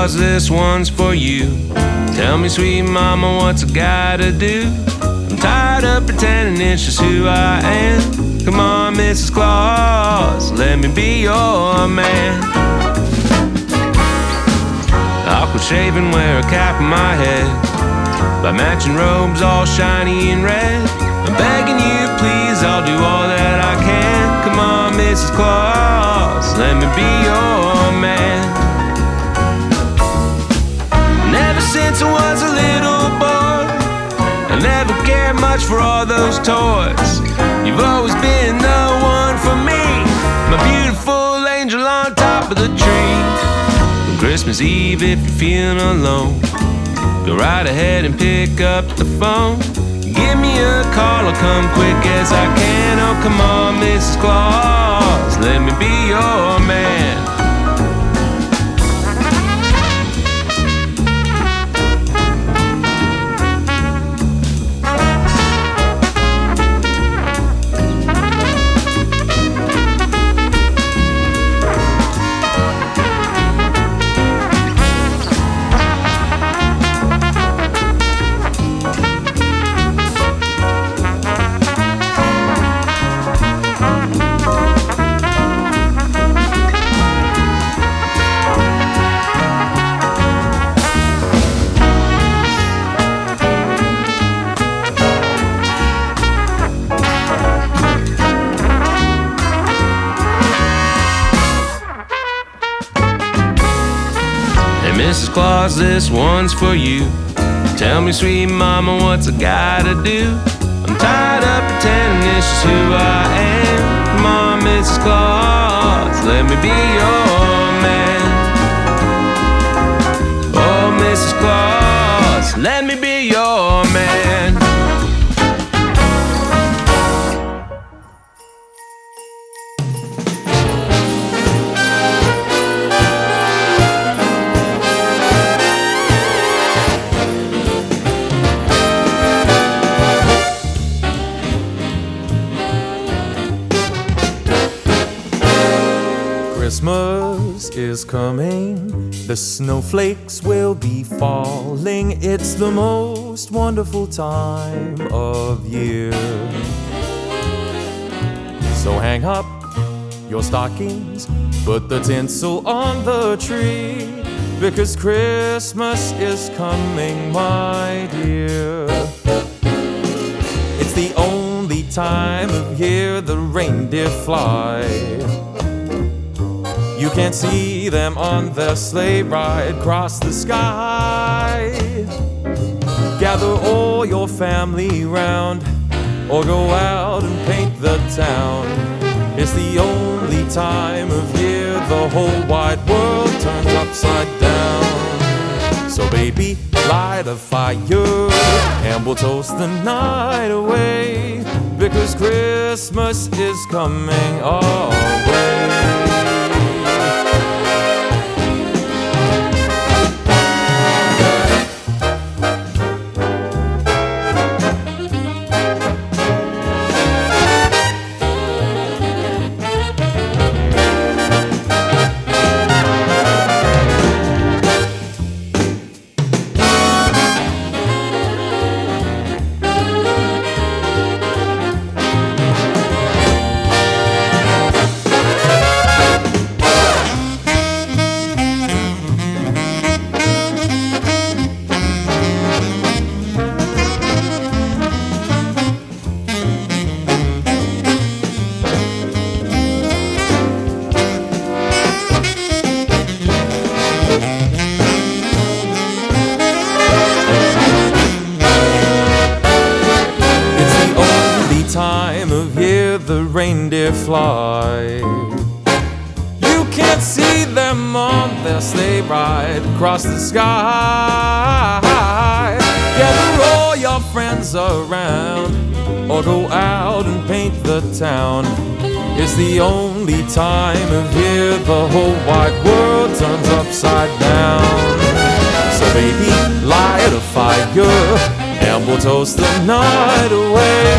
Claus, this one's for you. Tell me, sweet mama, what's a guy to do? I'm tired of pretending it's just who I am. Come on, Mrs. Claus, let me be your man. Awkward shaving, wear a cap on my head. By matching robes all shiny and red. I'm begging you, please, I'll do all that I can. Come on, Mrs. Claus, let me be your since I was a little boy, I never cared much for all those toys. You've always been the one for me, my beautiful angel on top of the tree. On Christmas Eve, if you're feeling alone, go right ahead and pick up the phone. Give me a call, I'll come quick as I can. Oh, come on, Mrs. Claus, let me be your man. Claus, this one's for you. Tell me, sweet mama, what's a guy to do? I'm tired of pretending it's just who I am. On, Mrs. Claus, let me be your man. Oh, Mrs. Claus, let me be your man. Is coming, the snowflakes will be falling. It's the most wonderful time of year. So hang up your stockings, put the tinsel on the tree, because Christmas is coming, my dear. It's the only time of year the reindeer fly. You can see them on their sleigh ride across the sky. Gather all your family round, or go out and paint the town. It's the only time of year the whole wide world turns upside down. So, baby, light a fire, and we'll toast the night away. Because Christmas is coming our way. Only time of year the whole wide world turns upside down. So baby, light a fire and we'll toast the night away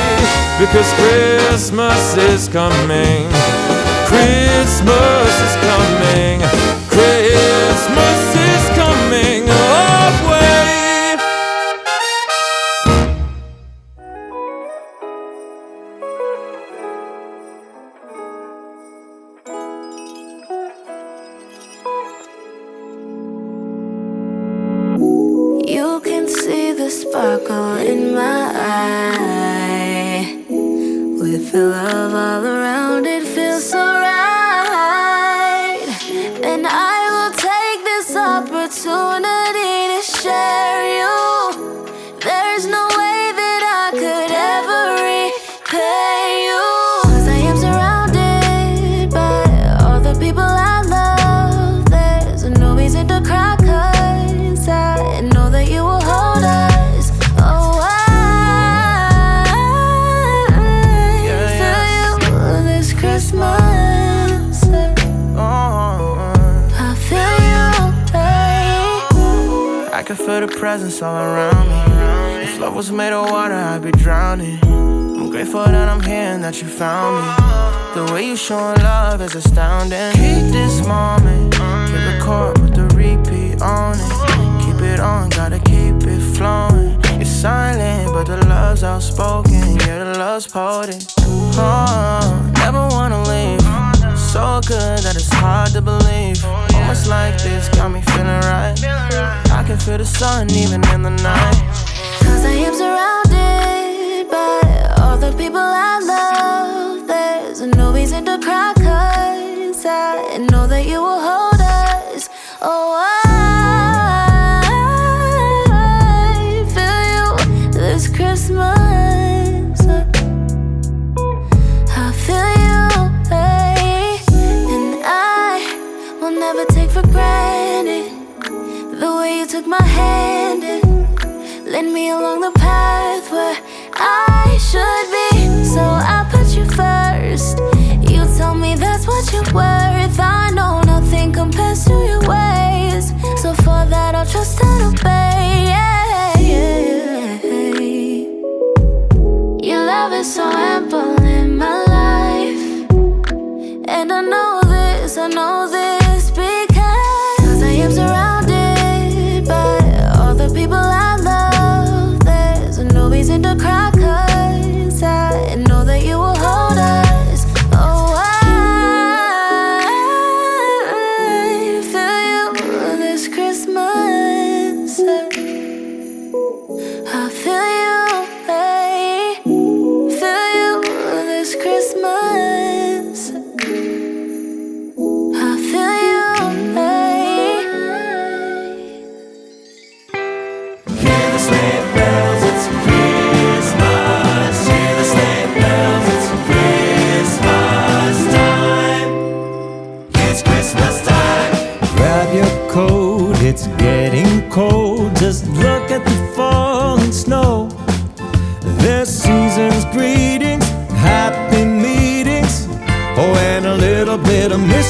because Christmas is coming. Christmas is coming. Christmas sparkle in presence all around me. If love was made of water, I'd be drowning. I'm grateful that I'm here and that you found me. The way you showing love is astounding. Keep this moment, hit record with the repeat on it. Keep it on, gotta keep it flowing. You're silent, but the love's outspoken. Yeah, the love's potent. Oh, never wanna leave. So good that it's hard to believe. Moments like this got me feeling right. I can feel the sun even in the night. Cause I am surrounded by all the people I love. There's no reason to cry, cause I know that you will hold took my hand and led me along the path where I should be. So I put you first. You tell me that's what you're worth. I know nothing compares to your ways. So for that, I'll trust and obey. Yeah, yeah. Your love is so ample in my life. And I know this, I know this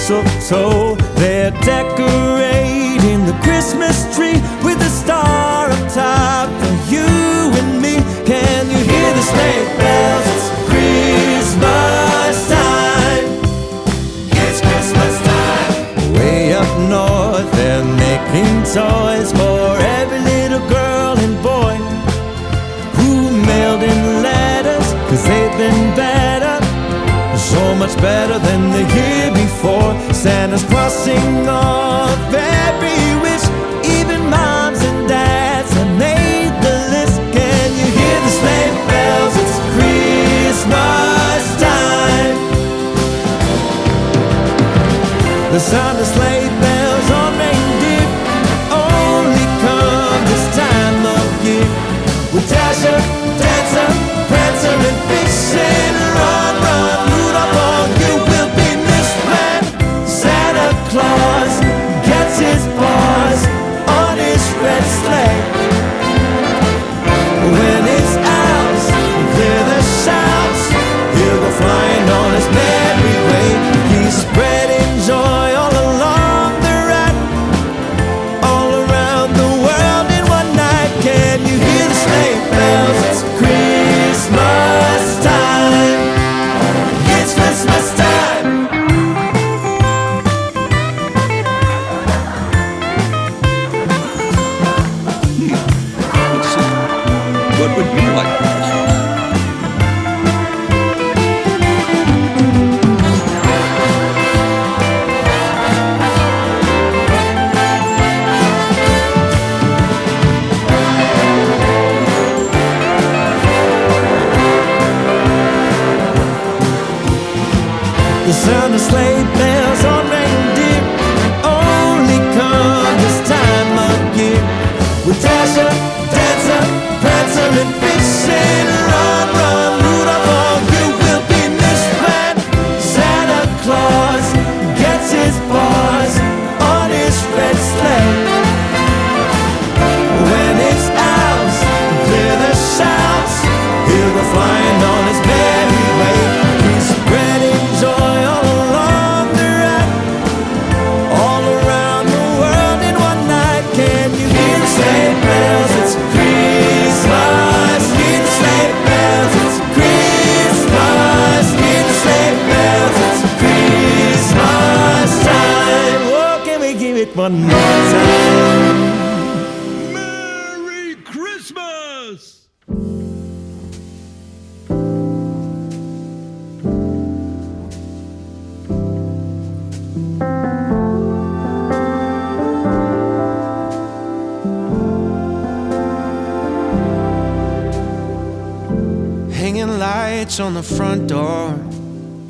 mistletoe. They're decorating the Christmas tree with a star up top for you and me. Can you hear the sleigh bells? It's Christmas time. It's Christmas time. Way up north, they're making toys for much better than the year before. Santa's crossing off every gets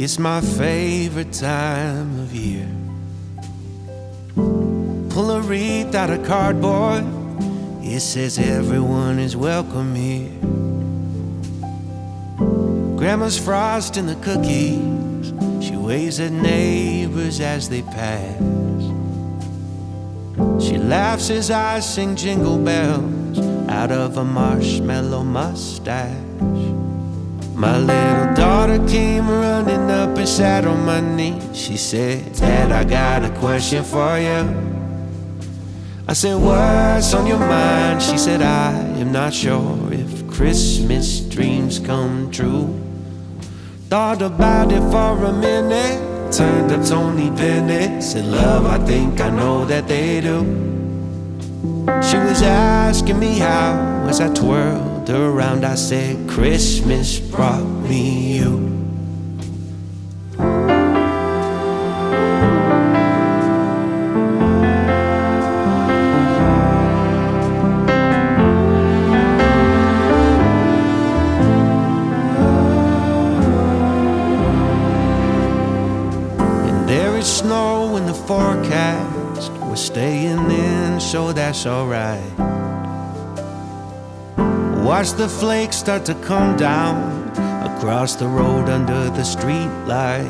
It's my favorite time of year. Pull a wreath out of cardboard. It says everyone is welcome here. Grandma's frosting the cookies. She waves at neighbors as they pass. She laughs as I sing jingle bells out of a marshmallow mustache. Daughter came running up and sat on my knee. She said, Dad, I got a question for you. I said, What's on your mind? She said, I am not sure if Christmas dreams come true. Thought about it for a minute. Turned to Tony Bennett. Said, Love, I think I know that they do. She was asking me how as I twirled her around. I said, Christmas brought me you. And there is snow in the forecast. We're staying in, so that's alright. Watch the flakes start to come down across the road under the street light.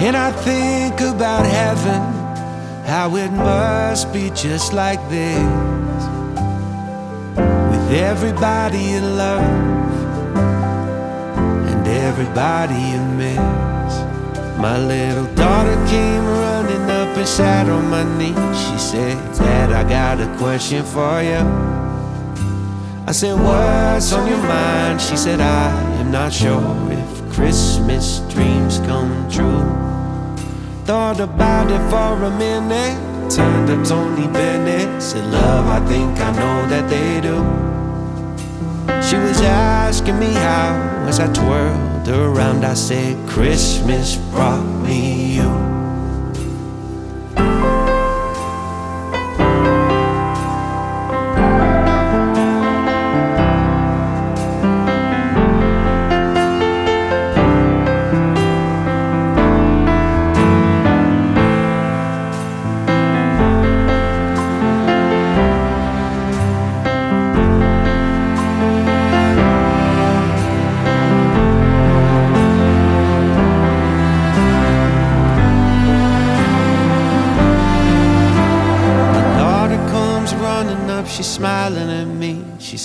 And I think about heaven, how it must be just like this. With everybody you love and everybody you miss. My little daughter came running up and sat on my knee. She said, Dad, I got a question for you. I said, What's on your mind? She said, I am not sure if Christmas dreams come true. Thought about it for a minute. Turned to Tony Bennett. Said, Love, I think I know that they do. She was asking me how as I twirled around. I said, Christmas brought me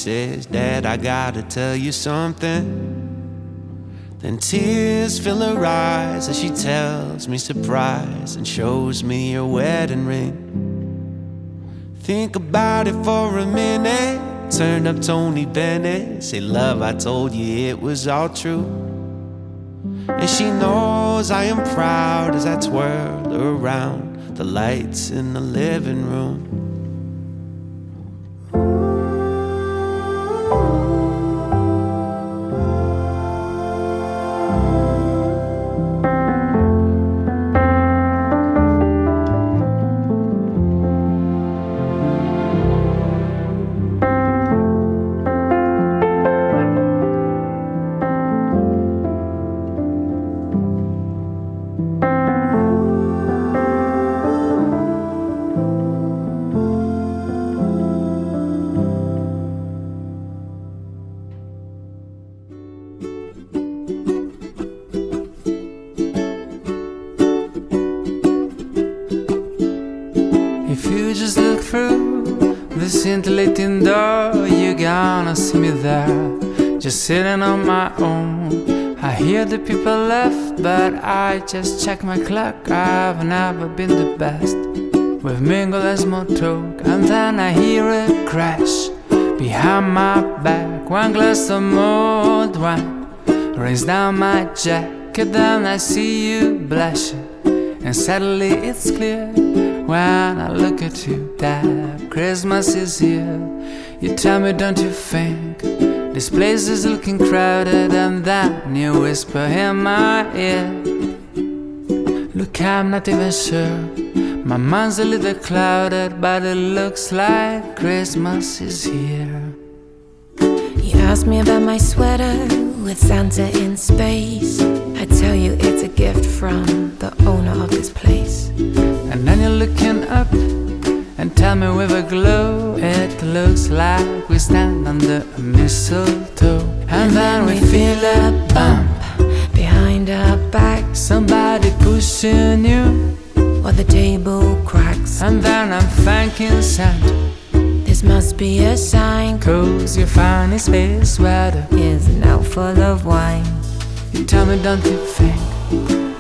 says, Dad, I gotta tell you something. Then tears fill her eyes as she tells me surprise and shows me her wedding ring. Think about it for a minute. Turn up Tony Bennett. Say, Love, I told you it was all true. And she knows I am proud as I twirl around the lights in the living room. I just check my clock. I've never been the best. We've mingled and small talk, and then I hear a crash behind my back. One glass of mulled wine rains down my jacket, then I see you blushing And suddenly it's clear when I look at you that Christmas is here. You tell me, don't you think this place is looking crowded? And then you whisper in my ear. Look, I'm not even sure. My mind's a little clouded, but it looks like Christmas is here. You ask me about my sweater with Santa in space. I tell you it's a gift from the owner of this place. And then you're looking up and tell me with a glow, it looks like we stand under a mistletoe. And, then we feel a bump behind our back, somebody pushing you, or the table cracks. and then I'm thanking Santa. This must be a sign. Cause your funny space sweater. Is now full of wine. You tell me, don't you think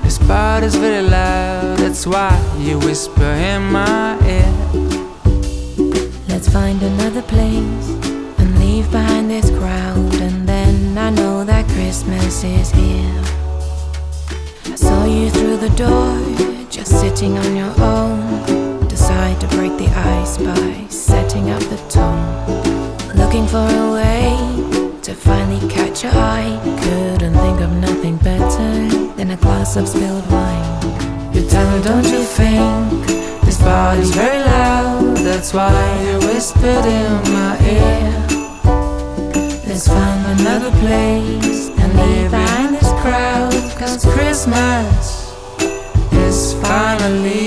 this party's very loud? That's why you whisper in my ear. Let's find another place and leave behind this crowd. And then I know that Christmas is here. I saw you through the door, just sitting on your own. Decide to break the ice by setting up the tone. Looking for a way to finally catch your eye. Couldn't think of nothing better than a glass of spilled wine. You tell me, don't you think this party's very loud? That's why you whispered in my ear. Let's find another place and leave crowd. Cause Christmas is finally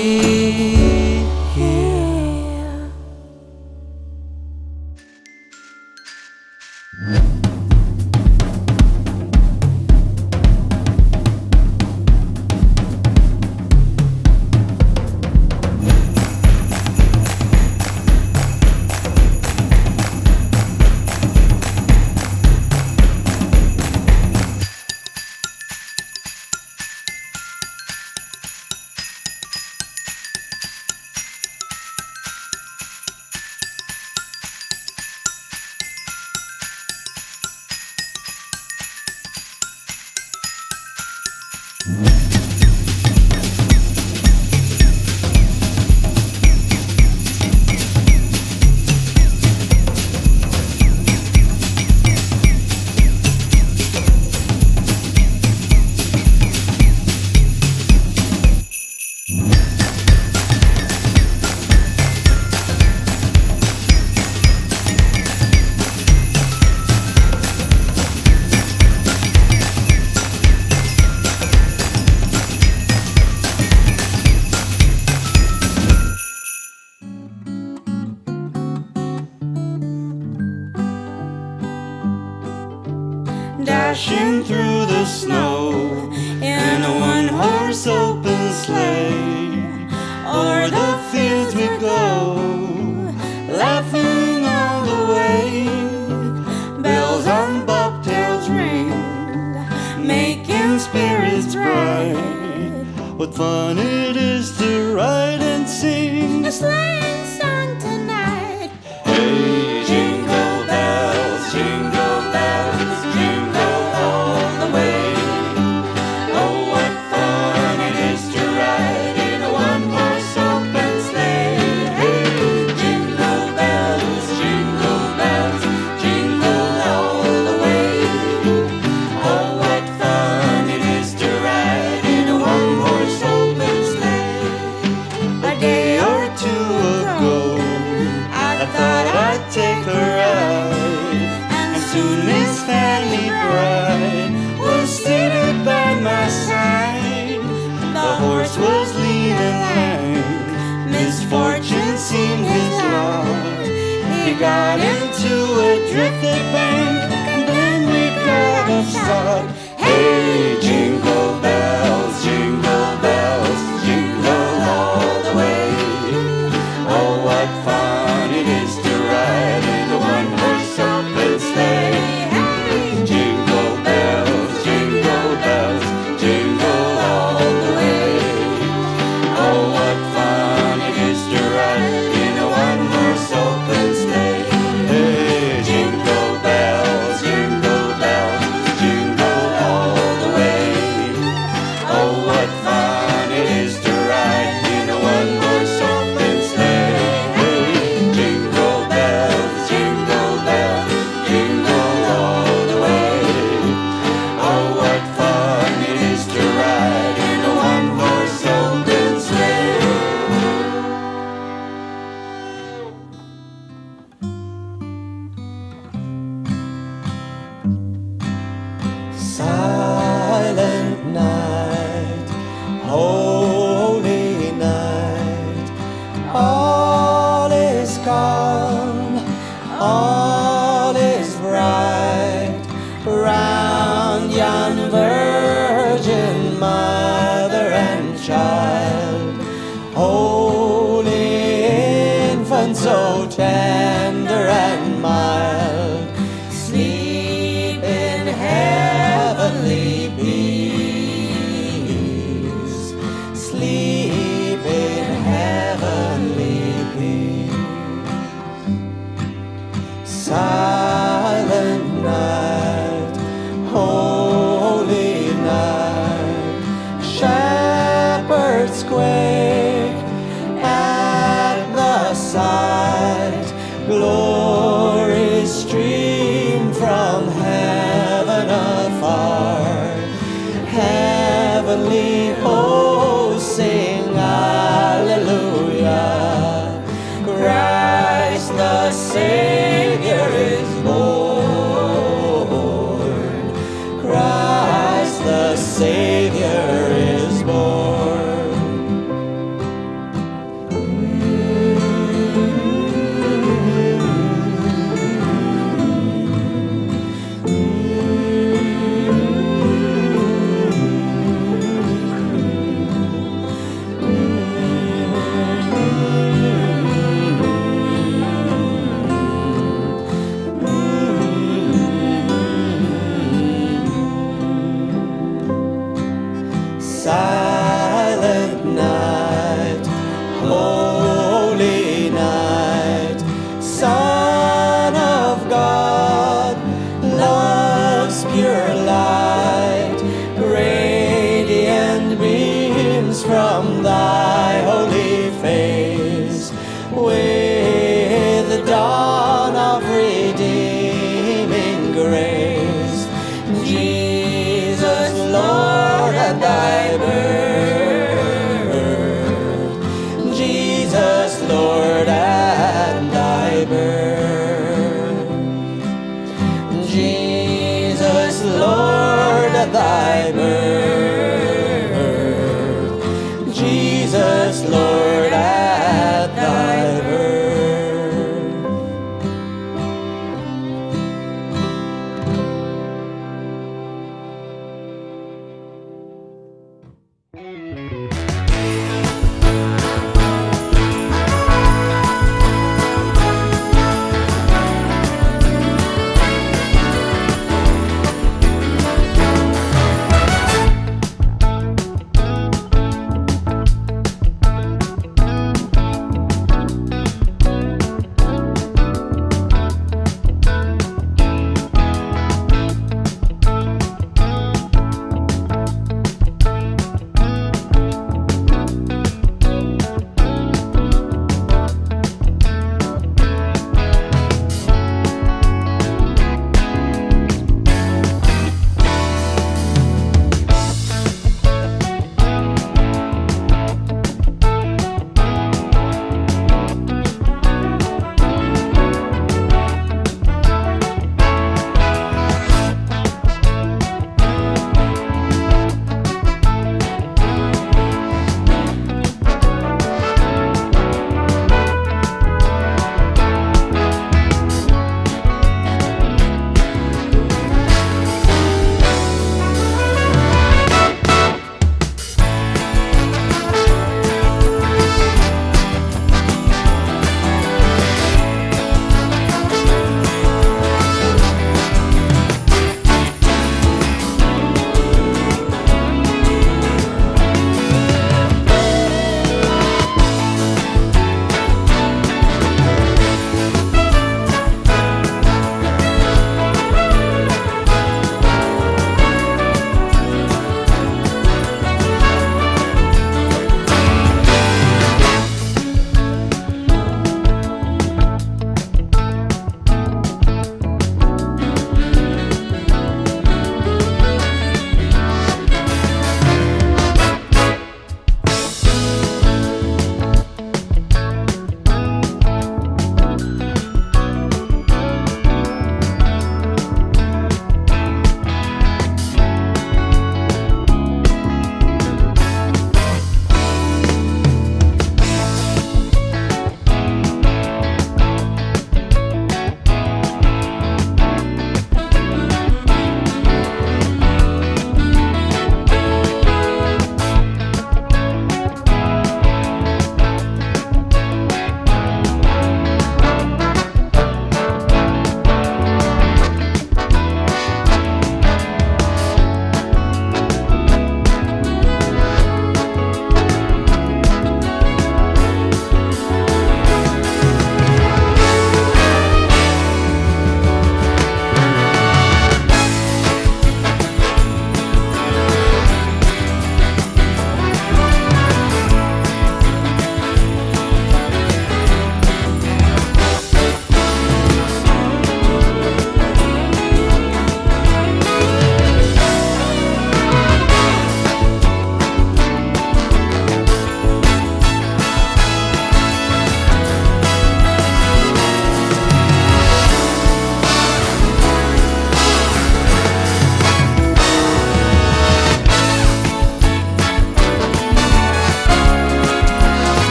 night,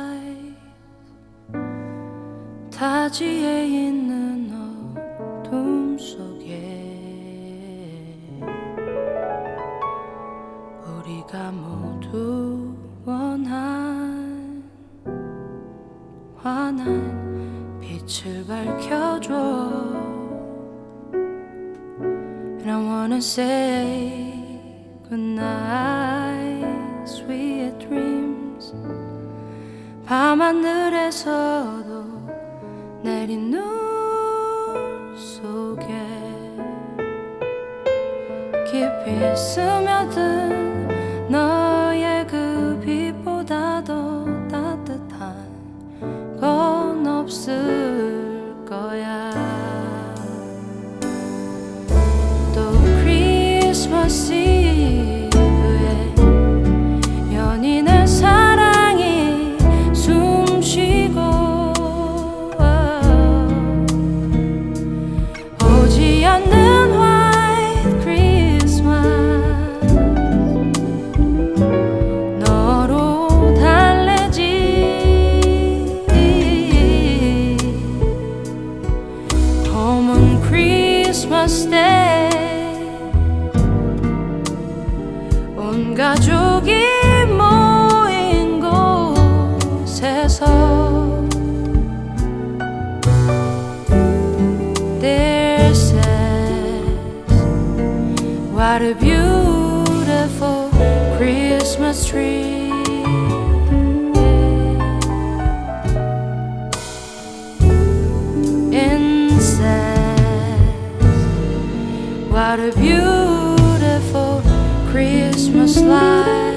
eyes 타지에 있는 어둠 속에 우리가 모두 원한 환한 빛을 밝혀줘 And I wanna say goodnight 밤하늘에서도 내린 눈 속에 깊이 스며든 너의 그 빛보다 더 따뜻한 건 없을 거야. 또 크리스마스 What a beautiful Christmas tree. Incense What a beautiful Christmas light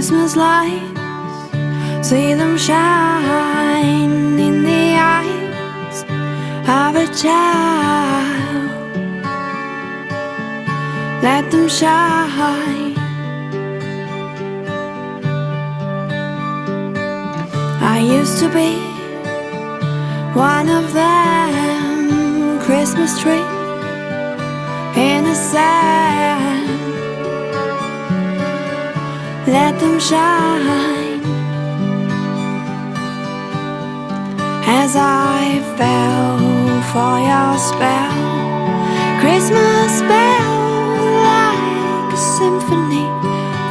Christmas lights. See them shine in the eyes of a child. Let them shine. I used to be one of them Christmas tree in a sand let them shine As I fell for your spell Christmas bell like a symphony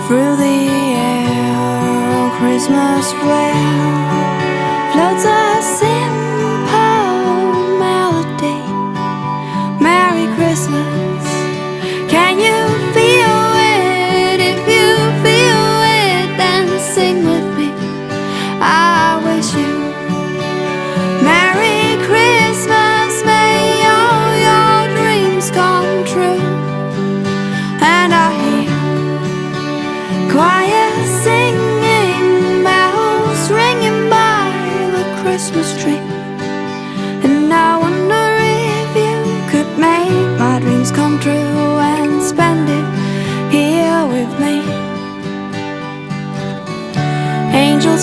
Through the air, Christmas bell.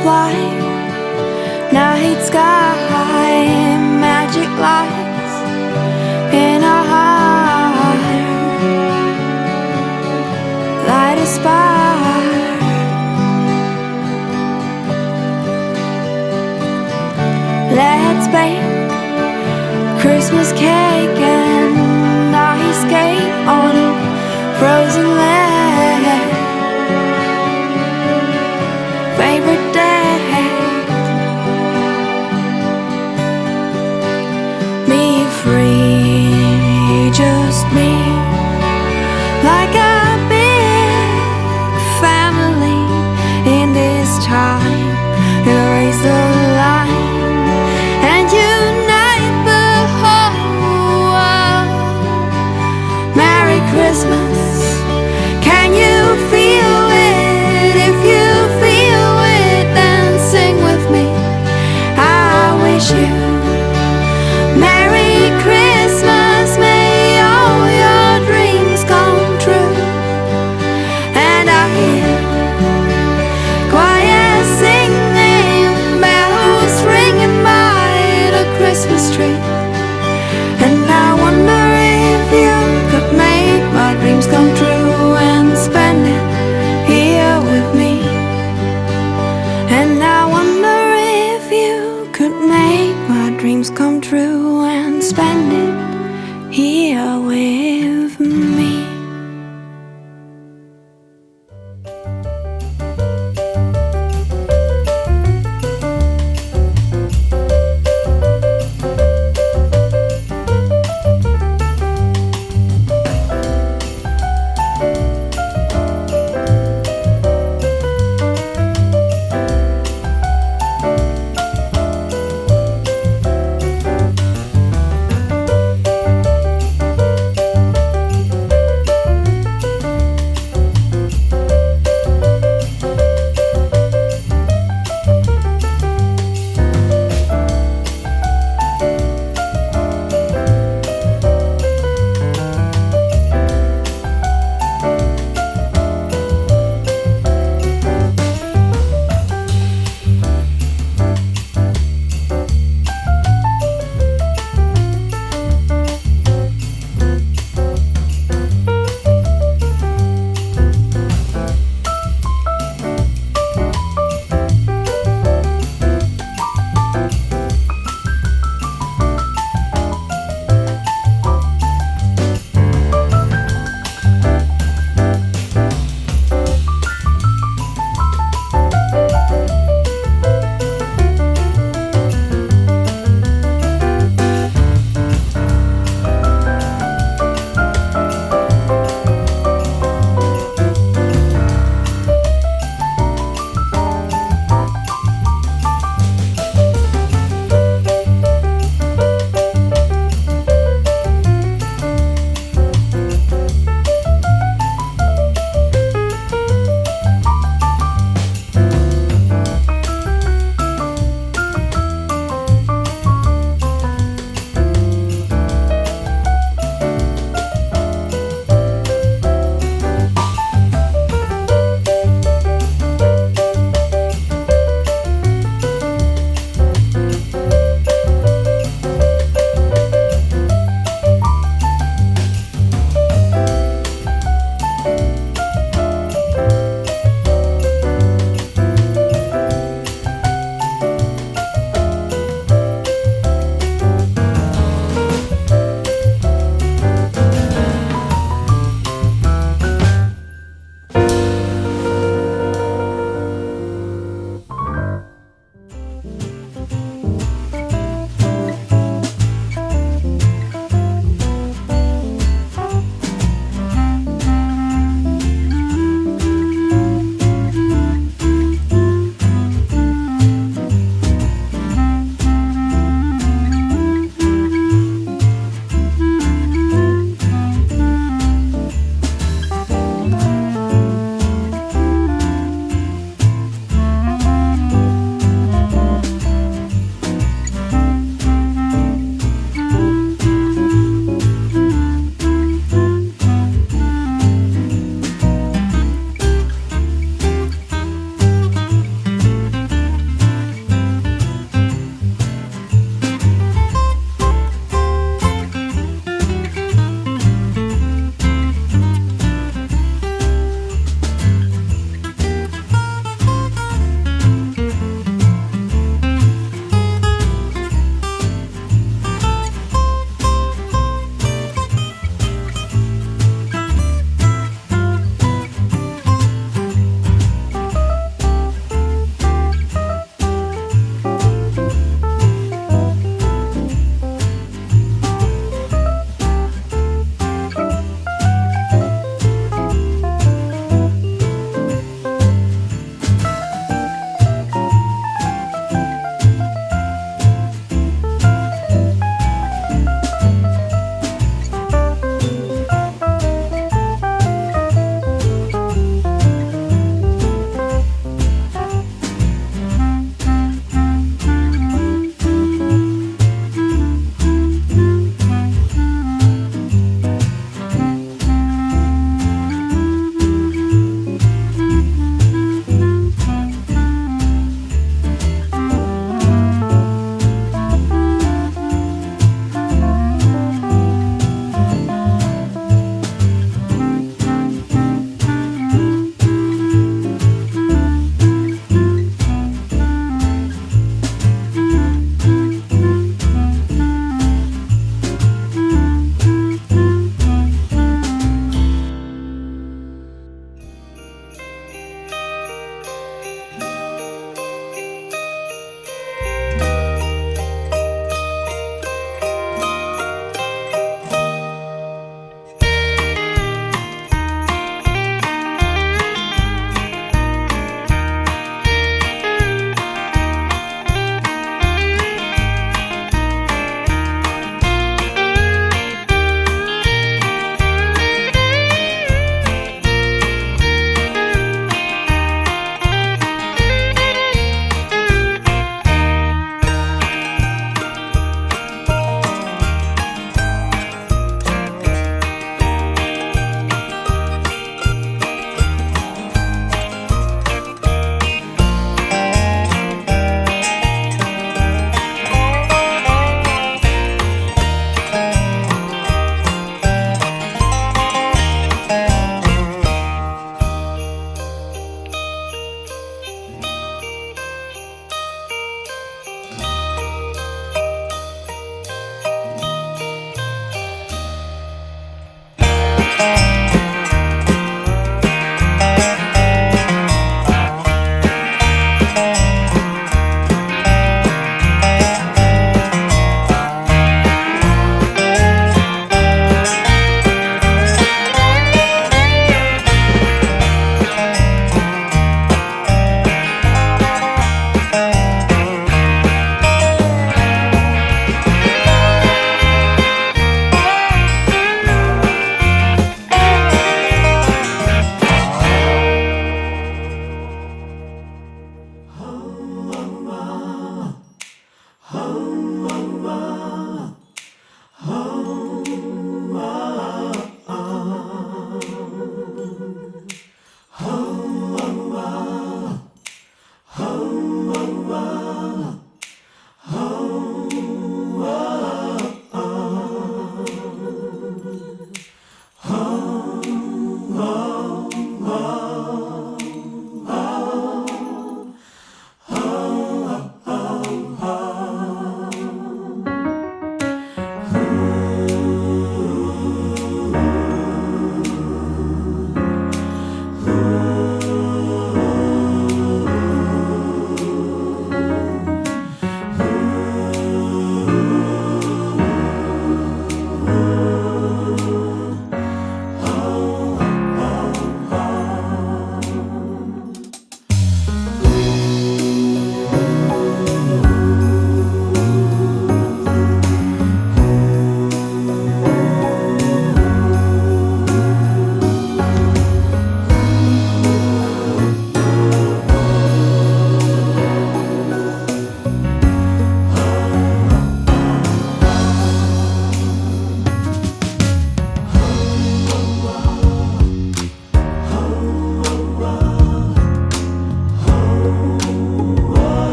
Fly, night sky, magic lights